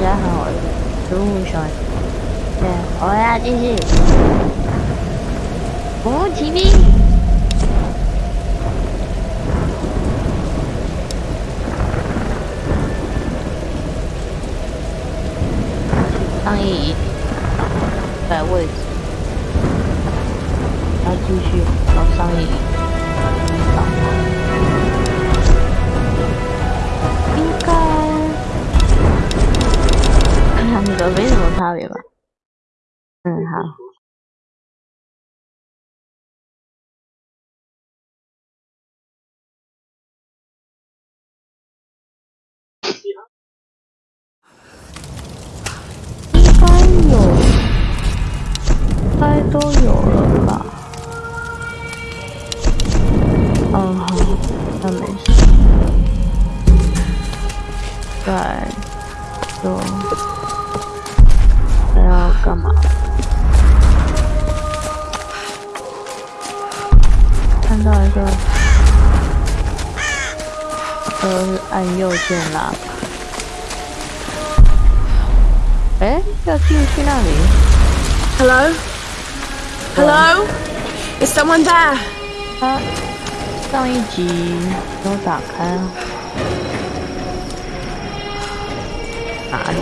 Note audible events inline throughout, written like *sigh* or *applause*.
家好，植物熊。对，我要继续。古墓奇兵。上一在位置，要继续到上一上应该那个没什么差别吧。嗯，好。应该有。该都有了吧。嗯，好。那没事。对。就。看到一个，呃，按右键啦。哎，要进去那里？Hello。Hello? Is someone there? 啊上一集都打开了，哪里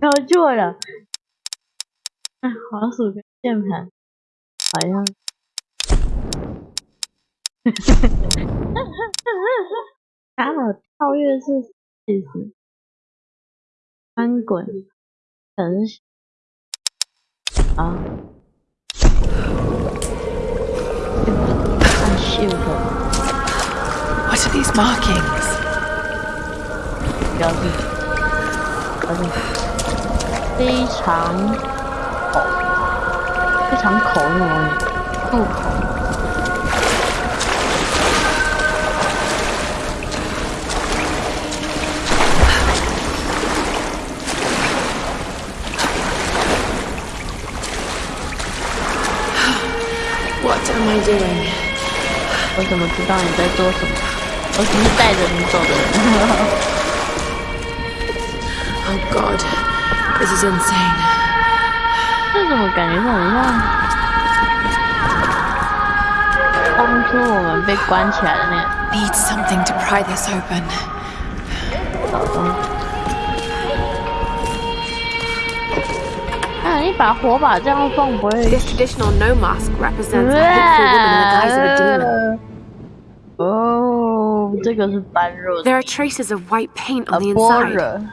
然后坐着，哎，黄鼠跟键盘，好像，*laughs* 打好跳跃是其实，翻滚，可，啊，啊，shift，What are these markings？标记。标记，非常口，非常口那种口。What am I doing? 我怎么知道你在做什么？我只是带着你走的人。Oh god, this is insane. 这怎么感觉很像当初我们被关起来的那？Need something to pry this open. 找东西。啊，一把火把这样放不会。This traditional Noh mask represents a hateful woman in the guise of a demon. Oh, this is 这个是般若。There are traces of white paint on the inside.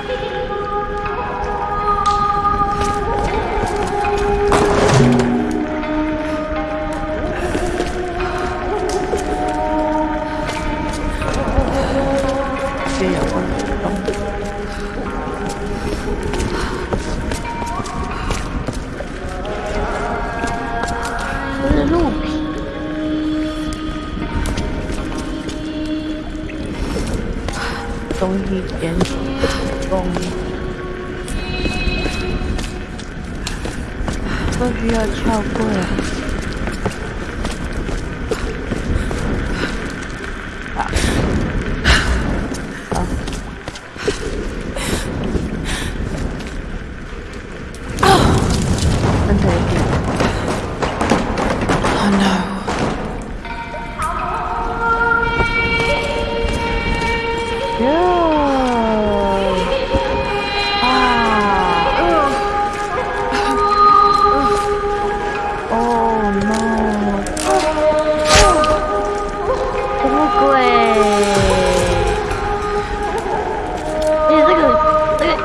东西严重不，都需要撬柜。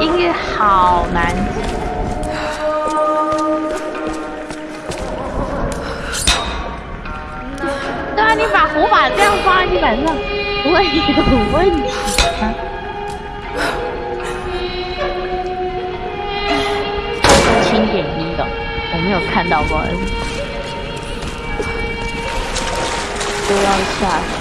音乐好难听。对啊，你把火把这样放在地板上，不会有问题吗？轻点音的，我没有看到过。都要下。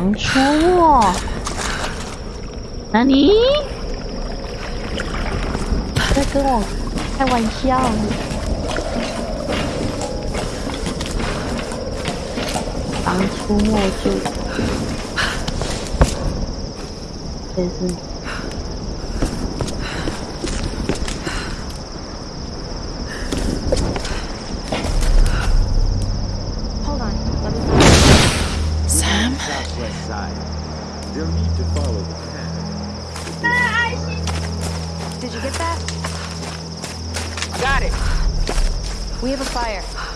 狼出没？那你在跟我开玩笑？狼出没就真是。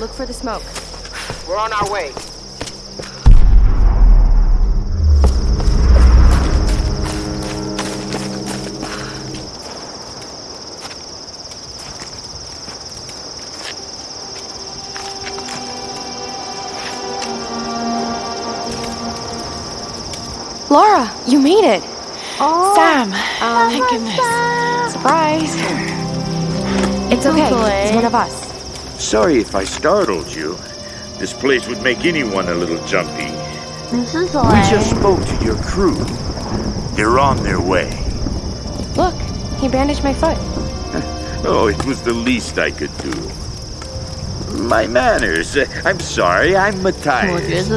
Look for the smoke. We're on our way. Lara, you made it. Oh, Sam. Oh, thank goodness. Surprise. It's okay. It's one of us. Sorry if I startled you. This place would make anyone a little jumpy. This is all We just spoke to your crew. They're on their way. Look, he bandaged my foot. *laughs* oh, it was the least I could do. My manners. I'm sorry, I'm Mathias.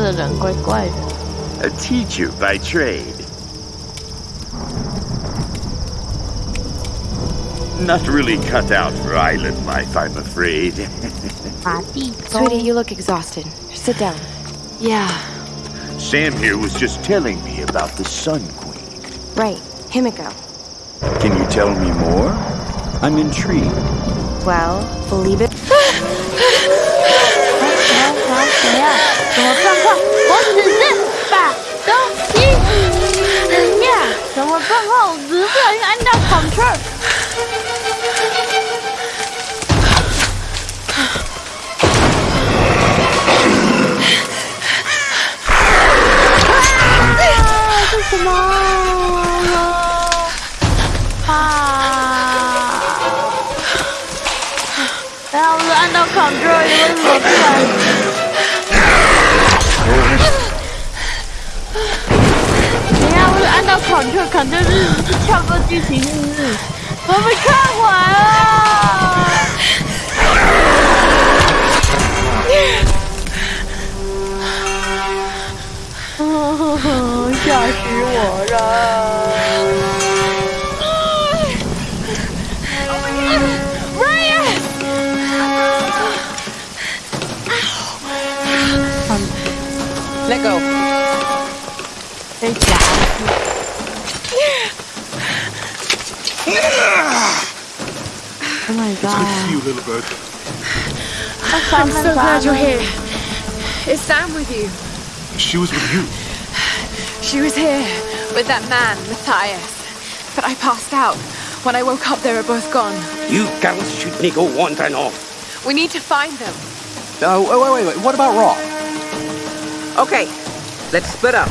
A teacher by trade. Not really cut out for island life, I'm afraid. *laughs* Sweetie, you look exhausted. Sit down. Yeah. Sam here was just telling me about the Sun Queen. Right, Himiko. Can you tell me more? I'm intrigued. Well, believe it. 到 Control，Control 是跳过剧情，是不是？我被看完了。*laughs* 吓死我了 little bird. I'm so glad you're here. Is Sam with you? She was with you. She was here with that man, Mathias. But I passed out. When I woke up, they were both gone. You girls shouldn't go wandering off. We need to find them. Oh, wait, wait, wait. What about Roth? Okay, let's split up.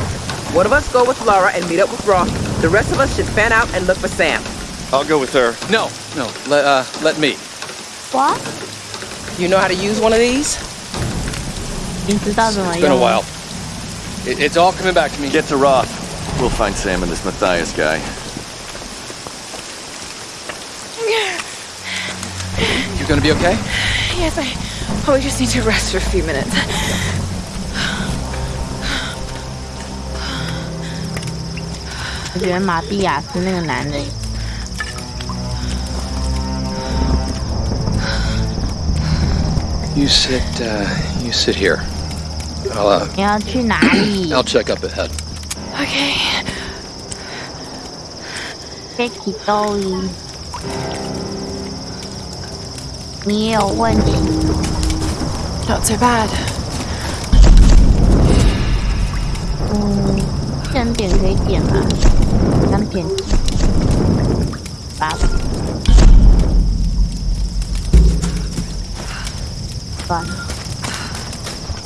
One of us go with Lara and meet up with Roth. The rest of us should fan out and look for Sam. I'll go with her. No, no, let, uh, let me. What? You know how to use one of these? It's been a while. It, it's all coming back to me. Get to Roth. We'll find Sam and this Mathias guy. You're gonna be okay? Yes, I probably just need to rest for a few minutes. You sit, uh, you sit here. I'll, uh, 你要去哪里 I'll check up ahead. Okay. Becky Dolly，你也有问题。Not so bad. 嗯，先点可以点吗？ 片机，八 烦，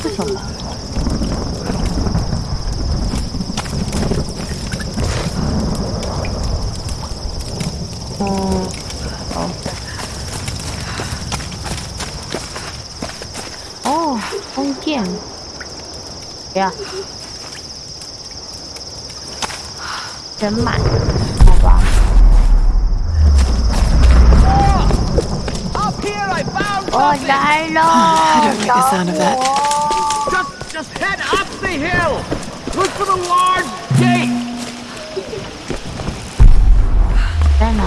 不说话。哦，哦，哦，疯癫，呀，真满。Oh, I don't like the sound of that. Just, just head up the hill! Look for the large gate! Then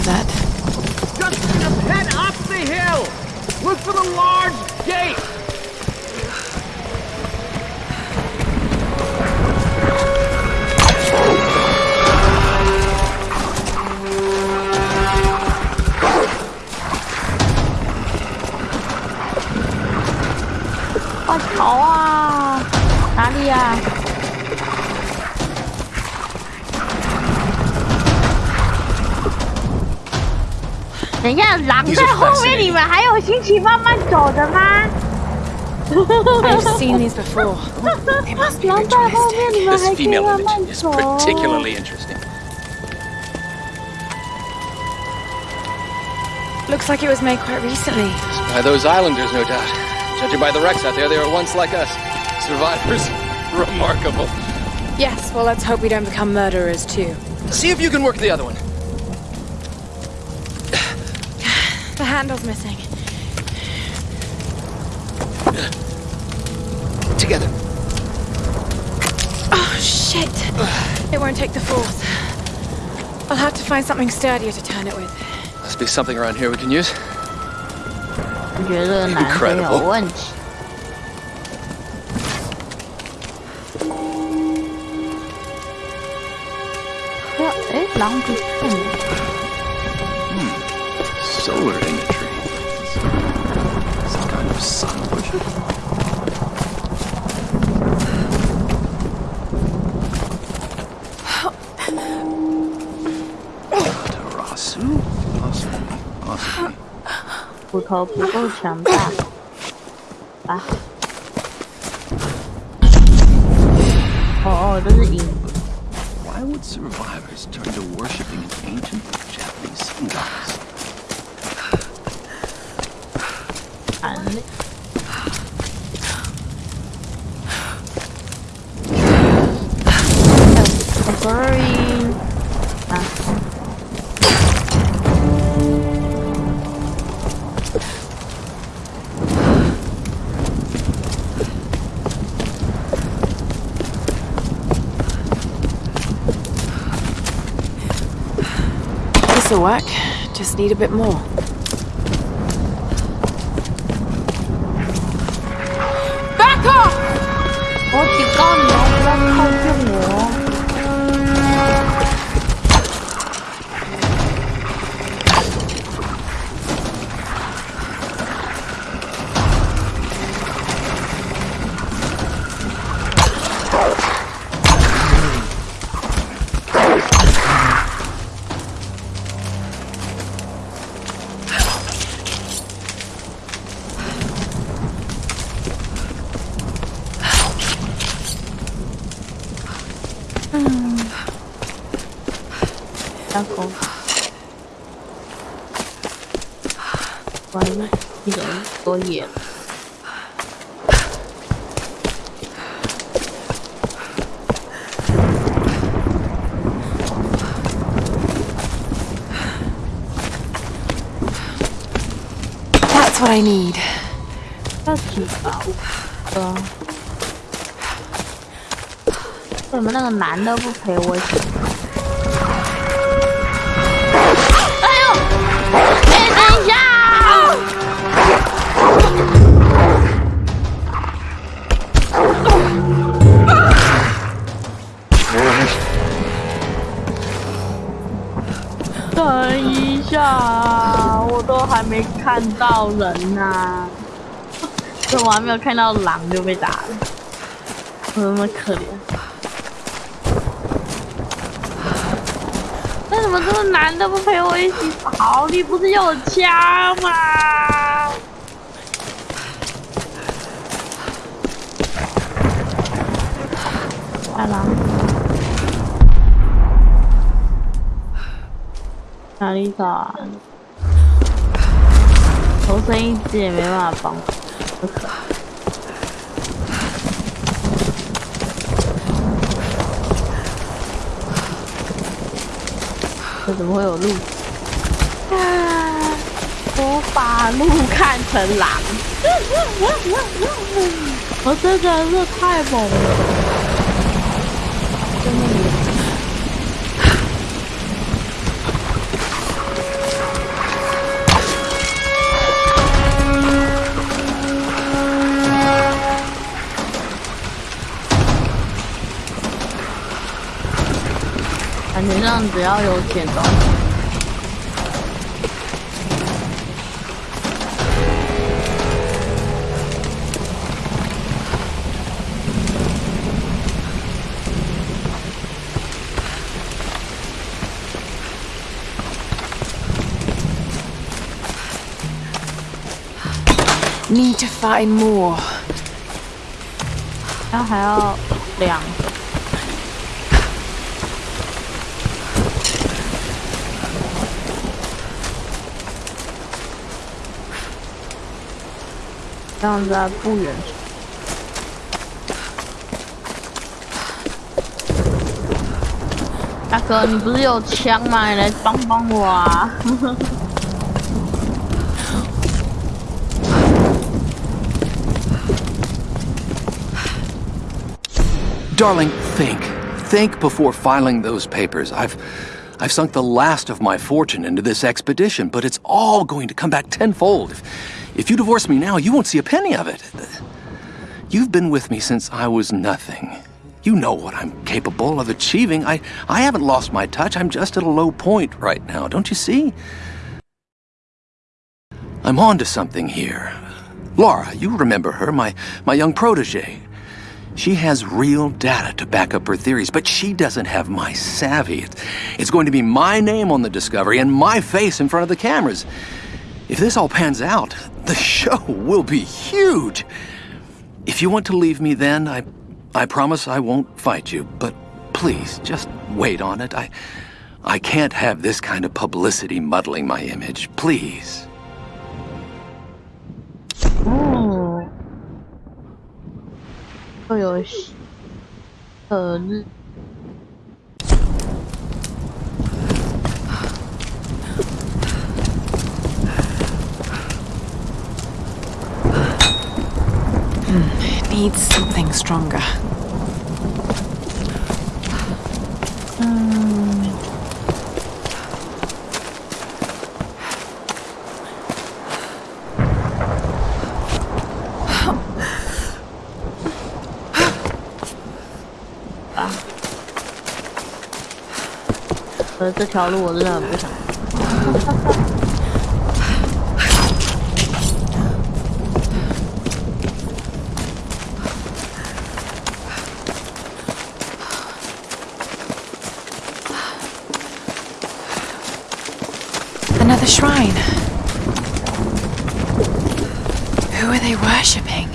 of that. Just, just head up the hill. Look for the large gate. 等一下，狼在后面，你们还有心情慢慢走的吗？ I've seen these before. *laughs* They must be 狼在后面，你们 This 还可以 female 慢慢 image is 走。 particularly interesting. Looks like it was made quite recently. By those islanders, no doubt. Judging by the wrecks out there, they were once like us. Survivors. Remarkable. *laughs* Yes, well, let's hope we don't become murderers too. See if you can work the other one. handle's missing. Together. Oh, shit. It won't take the force. I'll have to find something sturdier to turn it with. Must be something around here we can use. Incredible. Long distance? Solar imagery. Some kind of sun worship. Tarasu? Possibly. Possibly. 骨头不够强大。啊！哦哦，这是银。 Work. Just need a bit more. 那个男的不陪我。哎呦，哎，等一下，等一下，我都还没看到人呢，*laughs* 怎么还没有看到狼就被打了？我那么可怜。怎么这个男的不陪我一起跑？你不是有枪吗？来了，哪里找啊？头声一直也没办法帮，不可。这怎么会有鹿？啊！我把鹿看成狼，*laughs* 我真的是太猛了。感觉上只要有剪刀，Need to find more. 然后还要两 个。这样在不远处。大哥，你不是有枪吗？你来帮帮我啊！Darling, think. Think before filing those papers. I've I've sunk the last of my fortune into this expedition, but it's all going to come back tenfold. If, if you divorce me now, you won't see a penny of it. You've been with me since I was nothing. You know what I'm capable of achieving. I, I haven't lost my touch. I'm just at a low point right now, don't you see? I'm on to something here. Lara, you remember her, my, my young protege. She has real data to back up her theories, but she doesn't have my savvy. It's going to be my name on the discovery and my face in front of the cameras. If this all pans out, the show will be huge. If you want to leave me then, I, I promise I won't fight you, but please, just wait on it. I, I can't have this kind of publicity muddling my image. Please. Oh. oh 又 needs something stronger. Hmm. 啊！呃，这条路我真的很不想。 *laughs* shrine. Who are they worshipping?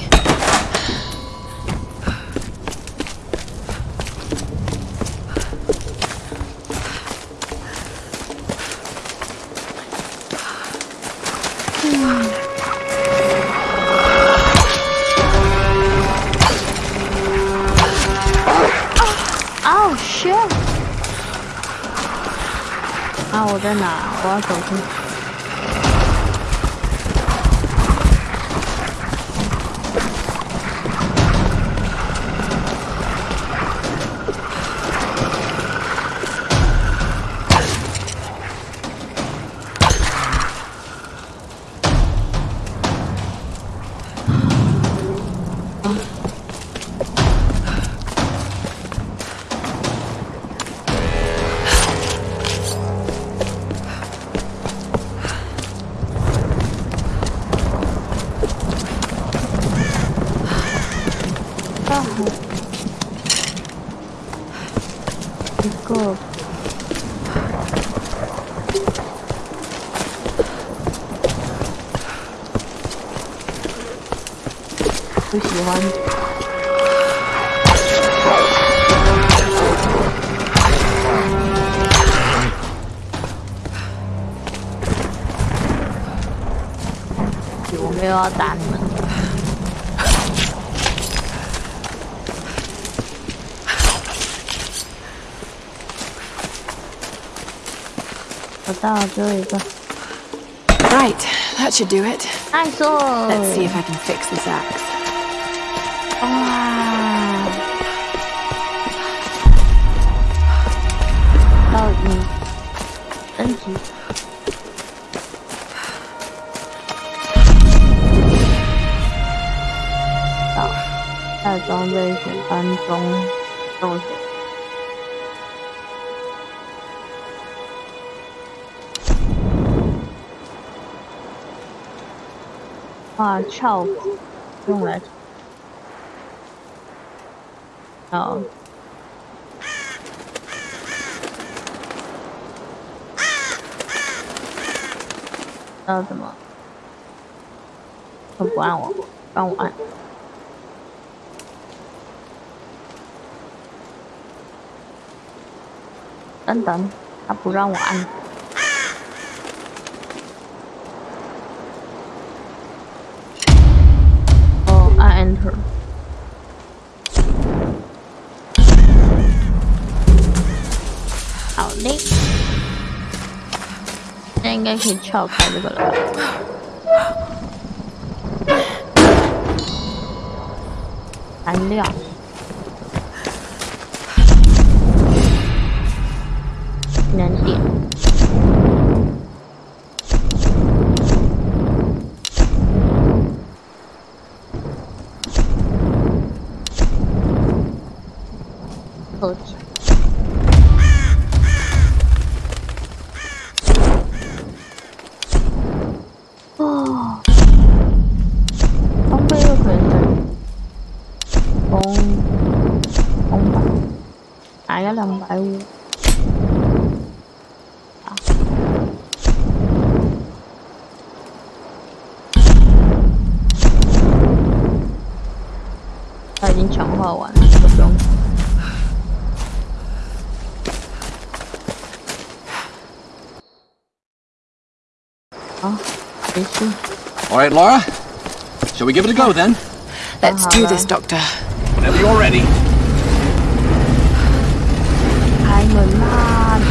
Oh, oh, they're not. Well, that's okay. 我到了最后一个。Right, that should do it. Nice. Let's see if I can fix this axe. Wow. 到你升级。在装备选单中右 选。啊，翘用来哦，要怎么？他不按我，让我按。等等，他不让我按。应该可以撬开这个了。材料。con ông bà ai đó chọn đúng All right, Lara. Shall we give it a go then? Let's do this, Doctor. Whenever you're ready. I'm alive.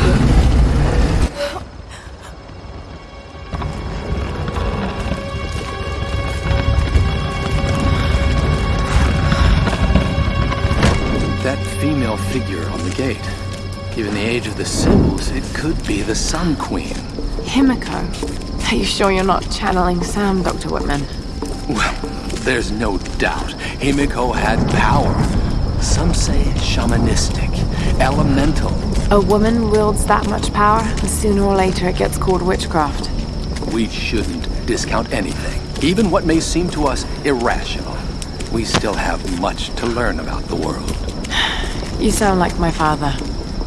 That female figure on the gate. Given the age of the symbols, it could be the Sun Queen. Himiko? Are you sure you're not channeling Sam, Dr. Whitman? Well, there's no doubt. Himiko had power. Some say shamanistic, elemental. A woman wields that much power, and sooner or later it gets called witchcraft. We shouldn't discount anything, even what may seem to us irrational. We still have much to learn about the world. *sighs* You sound like my father.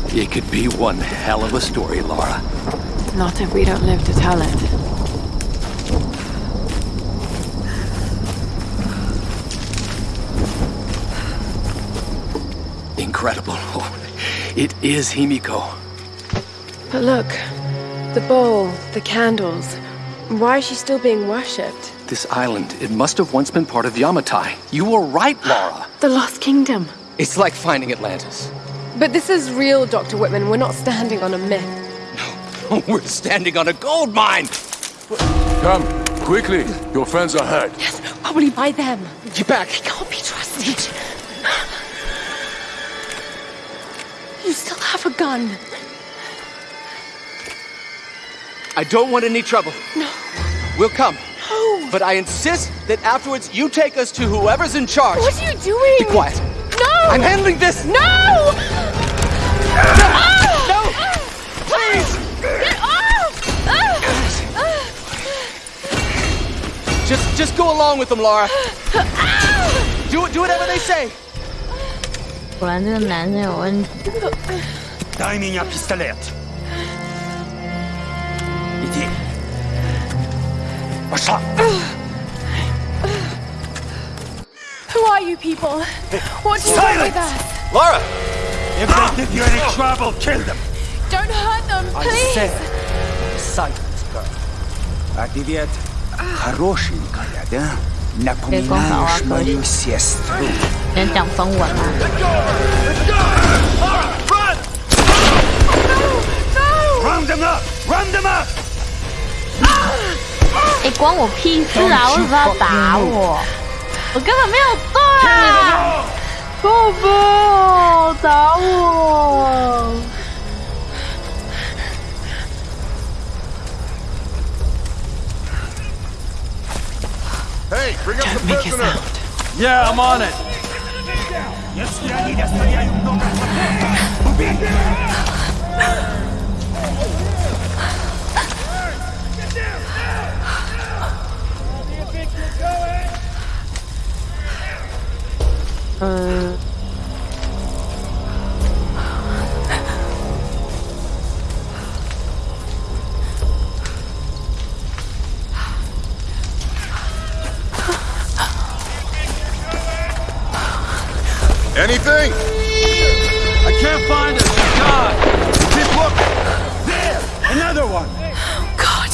It could be one hell of a story, Lara. Not if we don't live to tell it. Incredible. *laughs* Oh, it is Himiko. But look, the bowl, the candles. Why is she still being worshipped? This island, it must have once been part of Yamatai. You were right, Lara. *gasps* The Lost Kingdom. It's like finding Atlantis. But this is real, Dr. Whitman. We're not standing on a myth. *laughs* No, we're standing on a gold mine! Come, quickly. Your friends are hurt. Yes, probably by them. Get back. They can't be trusted. You still have a gun. I don't want any trouble. No. We'll come. No. But I insist that afterwards you take us to whoever's in charge. What are you doing? Be quiet. No! I'm handling this! No! No! Ah. no! Please! Get off! Just, just go along with them, Lara. Ah. Do, do whatever they say. 果然这个男生有问题。 Дай меня пистолет. Иди. Пошла. Who are you people? What do you want with us? Laura! If they give you any trouble, kill them. Don't hurt them, I please! said, silence, girl. А ты ведь хорошенькая, да? Напоминаешь мою сестру. 能讲中文吗？Round them up! Run them up! 哎、关我屁事啊！为什么要打我？我根本没有做啊！过分，打我！Hey, bring up the prisoner. Yeah, I'm on it. Если они достояют много убей! Anything? I can't find it. God. Keep looking. There! Another one! Oh, God.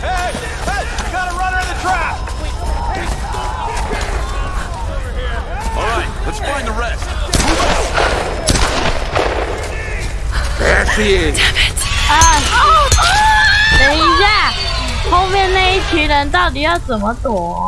Hey, hey, we got a runner in the trap. All right, let's find the rest. There she is! 啊。等一下，后面那一群人到底要怎么躲？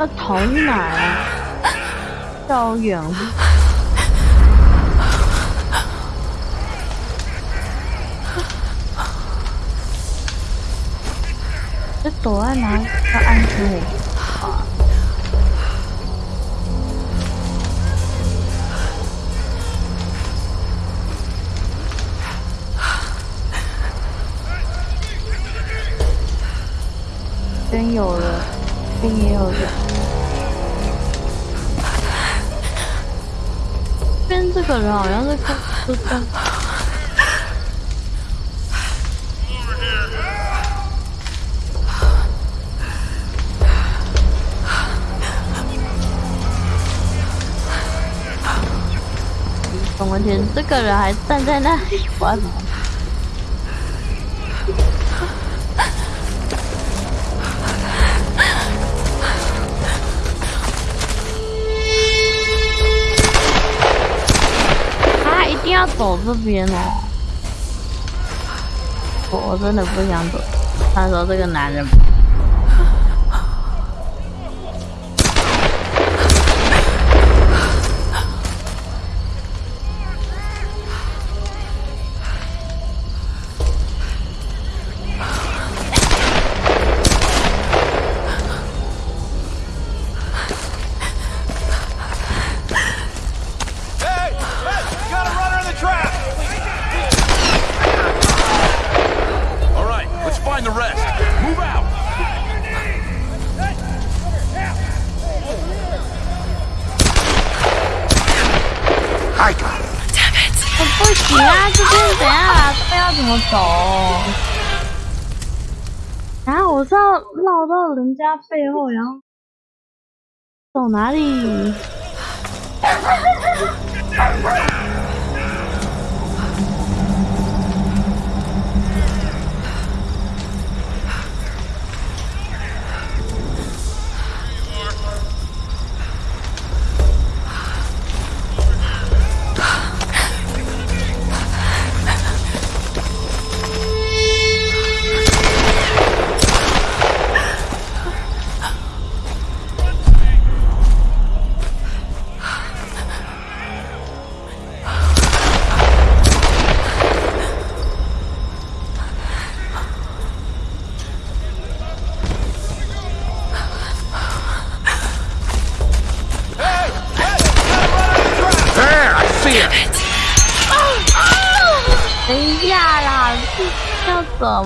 要逃去哪儿啊？绕远路。这躲在哪里要安全我？真有了，这边也有了。边这个人好像是看是跟。我的天，这个人还站在那里，我走这边哦！我真的不想走。他说这个男人。他背后，然后走哪里？*laughs*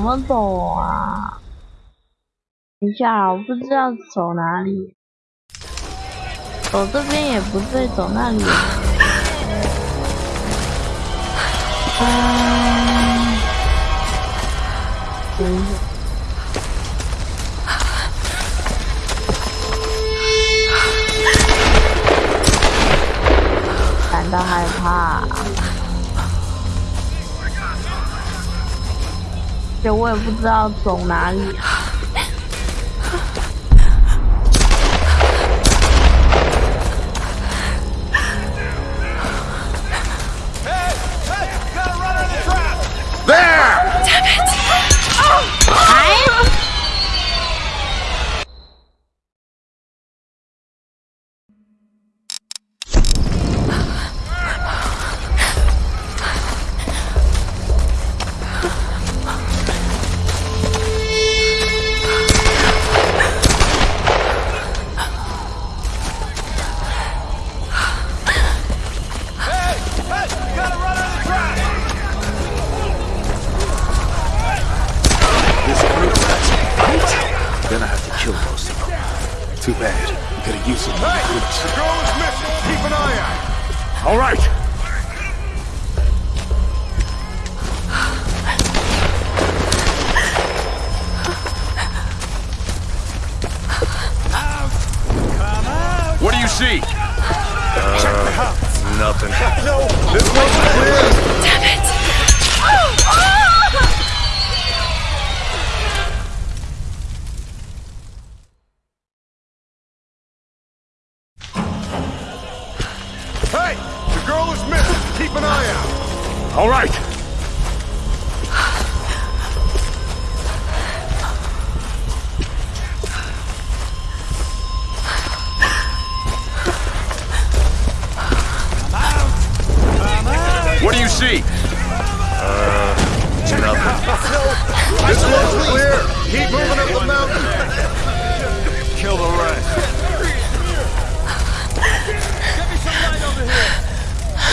怎么走啊？等一下，我不知道走哪里。走这边也不对，走那里。嗯。感到害怕。我也不知道走哪里。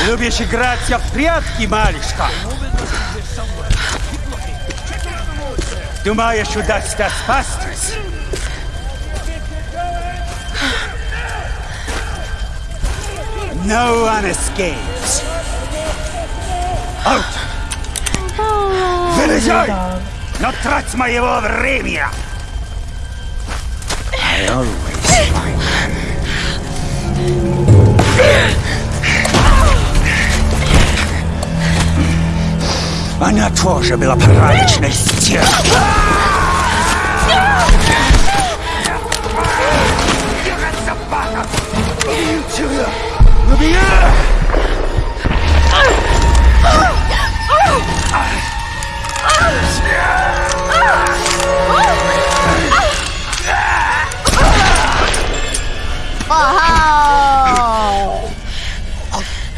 Любишь играть в прятки, малышка? Думаешь, удастся спастись? No one escapes. Out! Вылезай! Но трать моего времени! I always find Она тоже была порядочной стервой. Убей!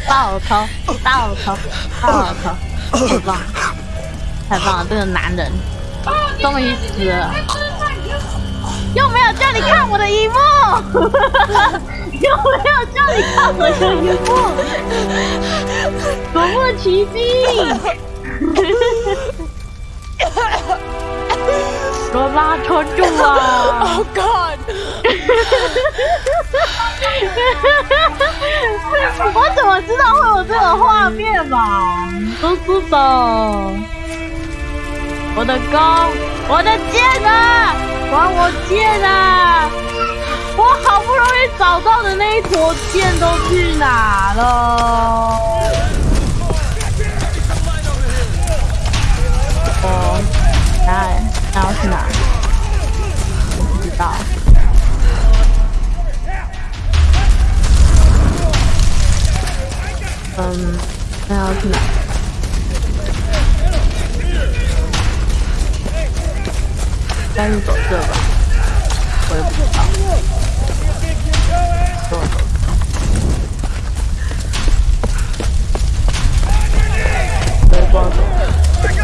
爆头，爆头，爆头，太棒，太棒了！这个男人终于死了，又没有叫你看我的荧幕，又没有叫你看我的荧幕，夺目奇兵，罗拉撑住啊！*laughs* Oh God！*laughs* 我怎么知道会有这个画面嘛？都是的，我的弓，我的剑啊，还我剑啊！我好不容易找到的那一坨剑都去哪了？哦，那那要去哪？我不知道。嗯，那要去哪？应该是走这吧，我也不知道。走走。我 也不知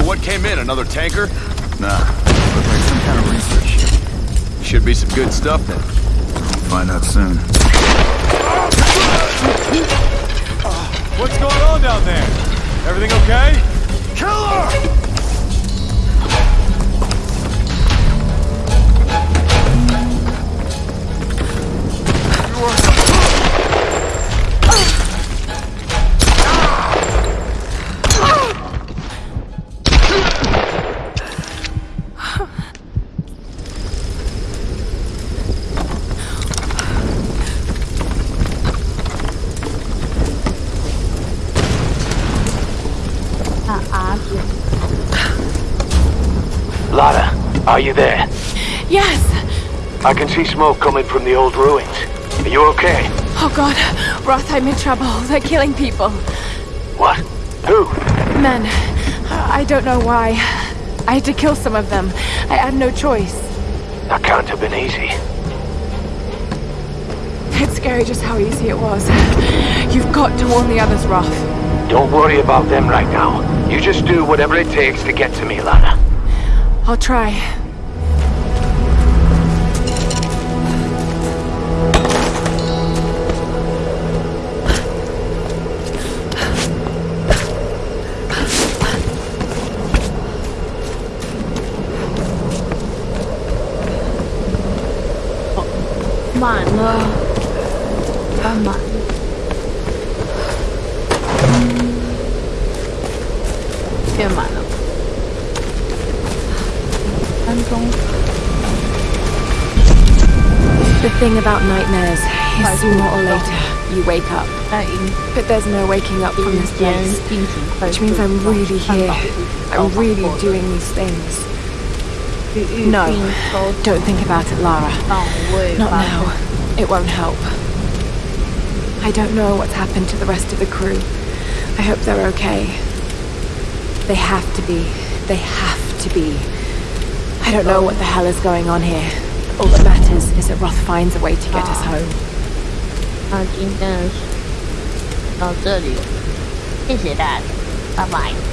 So what came in? Another tanker? Nah. Looks like some kind of research ship. Should be some good stuff then. Find out soon. What's going on down there? Everything okay? Killer! Are you there? Yes. I can see smoke coming from the old ruins. Are you okay? Oh god, Roth, I'm in trouble. They're killing people. What? Who? Men. I don't know why. I had to kill some of them. I had no choice. That can't have been easy. It's scary just how easy it was. You've got to warn the others, Roth. Don't worry about them right now. You just do whatever it takes to get to me, Lara. I'll try. Ah, thing about nightmares is sooner or later you wake up. But there's no waking up from this place. Which means I'm really here. I'm really doing these things. No, don't think about it, Lara. Not now. It won't help. I don't know what's happened to the rest of the crew. I hope they're okay. They have to be. They have to be. I don't know what the hell is going on here. All that matters is that Roth finds a way to get us home. 那今天到这里，谢谢大家，拜拜。